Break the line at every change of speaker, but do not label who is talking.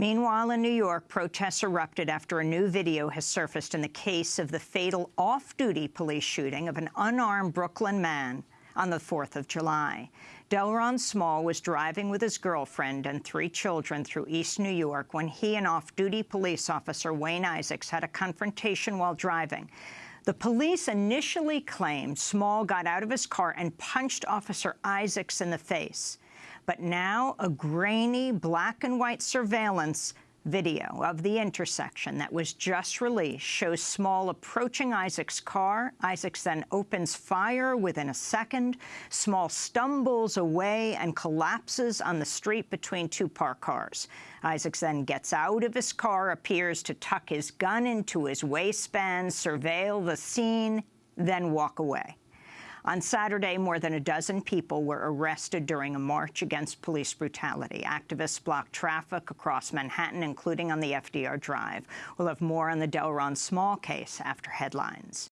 Meanwhile, in New York, protests erupted after a new video has surfaced in the case of the fatal off-duty police shooting of an unarmed Brooklyn man on the 4th of July. Delrawn Small was driving with his girlfriend and three children through East New York when he and off-duty police officer Wayne Isaacs had a confrontation while driving. The police initially claimed Small got out of his car and punched Officer Isaacs in the face. But now a grainy black and white surveillance video of the intersection that was just released shows Small approaching Isaac's car. Isaacs then opens fire within a second. Small stumbles away and collapses on the street between two parked cars. Isaacs then gets out of his car, appears to tuck his gun into his waistband, surveil the scene, then walk away. On Saturday, more than a dozen people were arrested during a march against police brutality. Activists blocked traffic across Manhattan, including on the FDR Drive. We'll have more on the Delrawn Small case after headlines.